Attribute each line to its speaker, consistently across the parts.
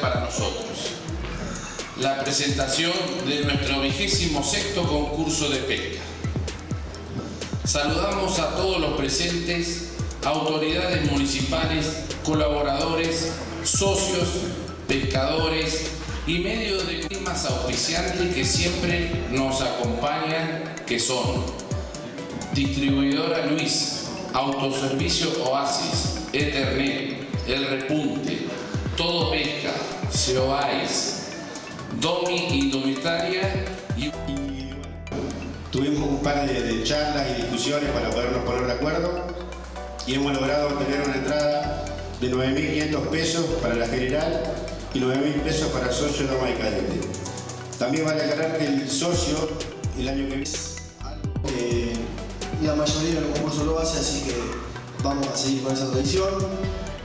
Speaker 1: para nosotros. La presentación de nuestro vigésimo sexto concurso de pesca. Saludamos a todos los presentes, autoridades municipales, colaboradores, socios, pescadores y medios de climas auspiciantes que siempre nos acompañan, que son Distribuidora Luis, Autoservicio Oasis, Ethernet, El Repunte, Seoais, Domi Indumentaria y...
Speaker 2: Tuvimos un par de, de charlas y discusiones para podernos poner de acuerdo y hemos logrado obtener una entrada de 9.500 pesos para la general y 9.000 pesos para el socio Doma y Cadete. También vale aclarar que el socio el año que viene...
Speaker 3: Eh, la mayoría del concurso lo hace, así que vamos a seguir con esa tradición.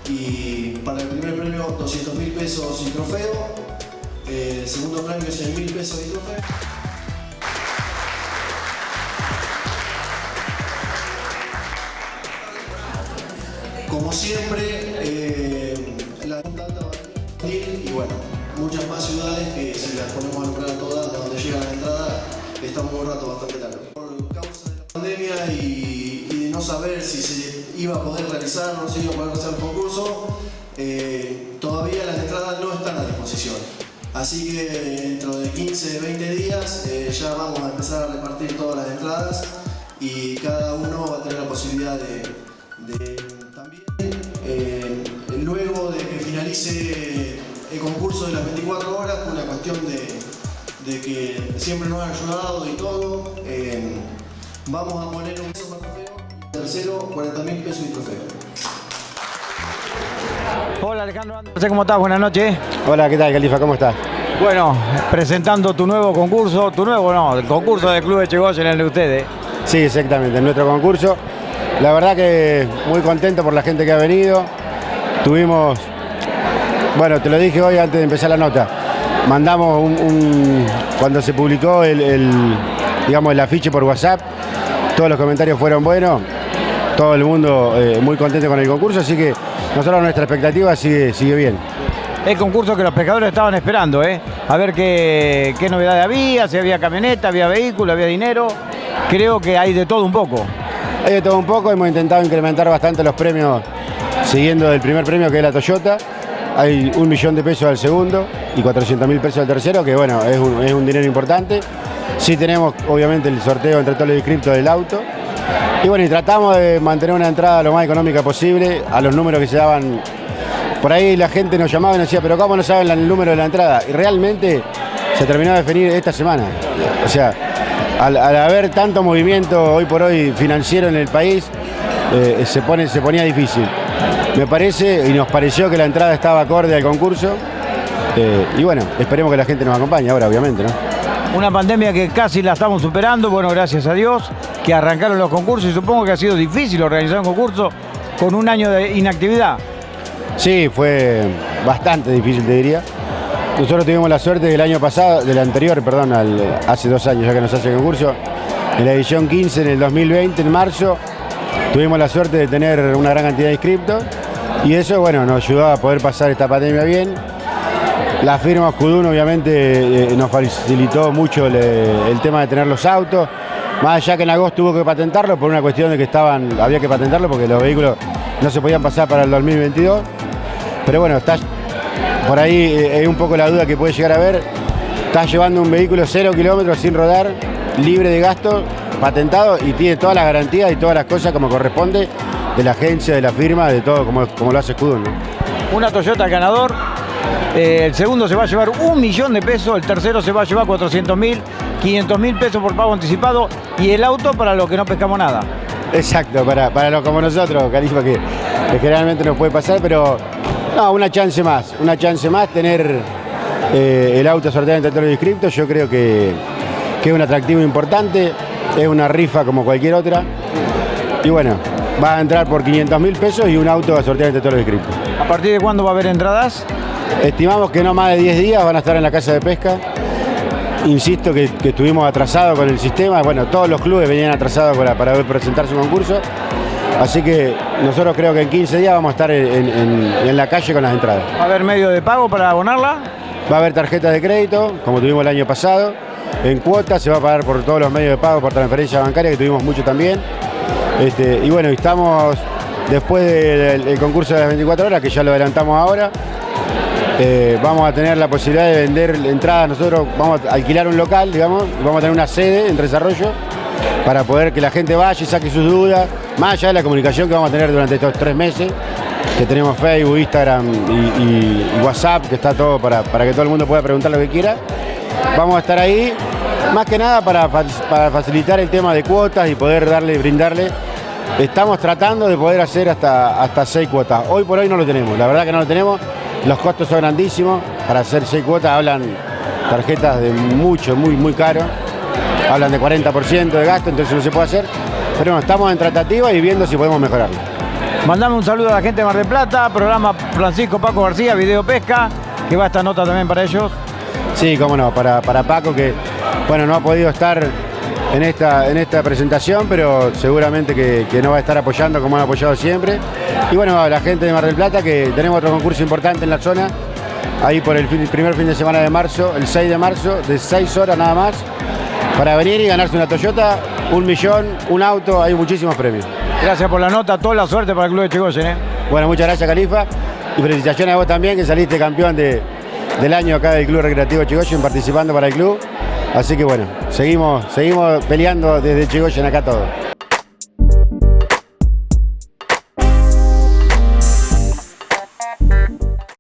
Speaker 3: Y para el primer premio 200 mil pesos y trofeo, el segundo premio 100 mil pesos y trofeo. Como siempre, eh, la y bueno, muchas más ciudades que si las ponemos a nombrar todas, donde llega la entrada, estamos un rato bastante largo. Por causa de la pandemia y, y de no saber si se iba a poder realizar no se iba a poder realizar el concurso, eh, todavía las entradas no están a disposición. Así que dentro de 15, 20 días eh, ya vamos a empezar a repartir todas las entradas y cada uno va a tener la posibilidad de, también, eh, luego de que finalice el concurso de las 24 horas, por una cuestión de, que siempre nos han ayudado y todo, vamos a poner un tercero 40 mil pesos y trofeo.
Speaker 4: Hola Alejandro, sé cómo estás, buenas noches.
Speaker 2: Hola, ¿qué tal, Califa? ¿Cómo estás?
Speaker 4: Bueno, presentando tu nuevo concurso, tu nuevo no, el concurso del Club de Chegoyen, el de ustedes.
Speaker 2: Sí, exactamente, en nuestro concurso. La verdad que muy contento por la gente que ha venido. Tuvimos, bueno, te lo dije hoy antes de empezar la nota, mandamos un, un- cuando se publicó el, el, digamos, el afiche por WhatsApp, todos los comentarios fueron buenos, todo el mundo eh, muy contento con el concurso, así que nosotros nuestra expectativa sigue, sigue bien.
Speaker 4: El concurso que los pescadores estaban esperando, ¿eh? A ver qué, qué novedades había, si había camioneta, había vehículo, había dinero. Creo que hay de todo un poco.
Speaker 2: Hay de todo un poco, hemos intentado incrementar bastante los premios siguiendo el primer premio que es la Toyota. Hay un millón de pesos al segundo y 400 mil pesos al tercero, que bueno, es un, es un dinero importante. Sí tenemos obviamente el sorteo entre todos los inscriptos del auto. Y bueno, y tratamos de mantener una entrada lo más económica posible a los números que se daban. Por ahí la gente nos llamaba y nos decía, pero ¿cómo no saben el número de la entrada? Y realmente se terminó de definir esta semana. O sea, al, al haber tanto movimiento hoy por hoy financiero en el país, eh, se, pone, se ponía difícil. Me parece y nos pareció que la entrada estaba acorde al concurso. eh, y bueno, esperemos que la gente nos acompañe ahora, obviamente, ¿no?
Speaker 4: Una pandemia que casi la estamos superando, bueno, gracias a Dios, que arrancaron los concursos y supongo que ha sido difícil organizar un concurso con un año de inactividad.
Speaker 2: Sí, fue bastante difícil, te diría. Nosotros tuvimos la suerte del año pasado, del anterior, perdón, hace dos años ya que nos hace el concurso, en la edición 15, en el 2020, en marzo, tuvimos la suerte de tener una gran cantidad de inscriptos y eso, bueno, nos ayudó a poder pasar esta pandemia bien. La firma Scudun obviamente eh, nos facilitó mucho el tema de tener los autos, más allá que en agosto tuvo que patentarlo por una cuestión de que estaban, había que patentarlo porque los vehículos no se podían pasar para el 2022. Pero bueno, está por ahí eh, es un poco la duda que puede llegar a haber. Estás llevando un vehículo cero kilómetros sin rodar, libre de gasto, patentado y tiene todas las garantías y todas las cosas como corresponde de la agencia, de la firma, de todo como, lo hace Scudun. ¿no?
Speaker 4: Una Toyota ganador, eh, el segundo se va a llevar un millón de pesos, el tercero se va a llevar 400 mil, 500 mil pesos por pago anticipado y el auto para los que no pescamos nada.
Speaker 2: Exacto, para, para los como nosotros, Califa, que, que generalmente nos puede pasar, pero no, una chance más, una chance más, tener eh, el auto sorteado entre todos los inscriptos, yo creo que, que es un atractivo importante, es una rifa como cualquier otra, y bueno, va a entrar por 500 mil pesos y un auto a sortear entre todos los inscriptos.
Speaker 4: ¿A partir de cuándo va a haber entradas?
Speaker 2: Estimamos que no más de 10 días van a estar en la casa de pesca. Insisto que, que estuvimos atrasados con el sistema. Bueno, todos los clubes venían atrasados para, para presentar su concurso. Así que nosotros creo que en 15 días vamos a estar en, en- en la calle con las entradas.
Speaker 4: ¿Va a haber medio de pago para abonarla?
Speaker 2: Va a haber tarjetas de crédito, como tuvimos el año pasado. En cuotas se va a pagar por todos los medios de pago, por transferencia bancaria, que tuvimos mucho también. Este, y bueno, estamos después del, del concurso de las 24 horas, que ya lo adelantamos ahora. Eh, vamos a tener la posibilidad de vender entradas. Nosotros vamos a alquilar un local, digamos, vamos a tener una sede en desarrollo para poder que la gente vaya y saque sus dudas, más allá de la comunicación que vamos a tener durante estos tres meses, que tenemos Facebook, Instagram y, y- WhatsApp, que está todo para, para que todo el mundo pueda preguntar lo que quiera. Vamos a estar ahí, más que nada para, para facilitar el tema de cuotas y poder darle, brindarle. Estamos tratando de poder hacer hasta, hasta seis cuotas. Hoy por hoy no lo tenemos, la verdad que no lo tenemos. Los costos son grandísimos. Para hacer seis cuotas hablan tarjetas de mucho, muy, muy caro. Hablan de 40% de gasto, entonces no se puede hacer. Pero bueno, estamos en tratativa y viendo si podemos mejorarlo.
Speaker 4: Mandame un saludo a la gente de Mar del Plata, programa Francisco Paco García, Video Pesca, que va esta nota también para ellos.
Speaker 2: Sí, cómo no, para, para Paco que bueno, no ha podido estar en esta, en esta presentación, pero seguramente que, que nos va a estar apoyando como han apoyado siempre. Y bueno, a la gente de Mar del Plata, que tenemos otro concurso importante en la zona, ahí por el fin- primer fin de semana de marzo, el 6 de marzo, de 6 horas nada más, para venir y ganarse una Toyota, un millón, un auto, hay muchísimos premios.
Speaker 4: Gracias por la nota, toda la suerte para el Club de Chigoyen. ¿eh?
Speaker 2: Bueno, muchas gracias, Califa. Y felicitaciones a vos también, que saliste campeón de- del año acá del Club Recreativo Chigoyen, participando para el club. Así que bueno, seguimos, seguimos peleando desde Chigoyen acá todos.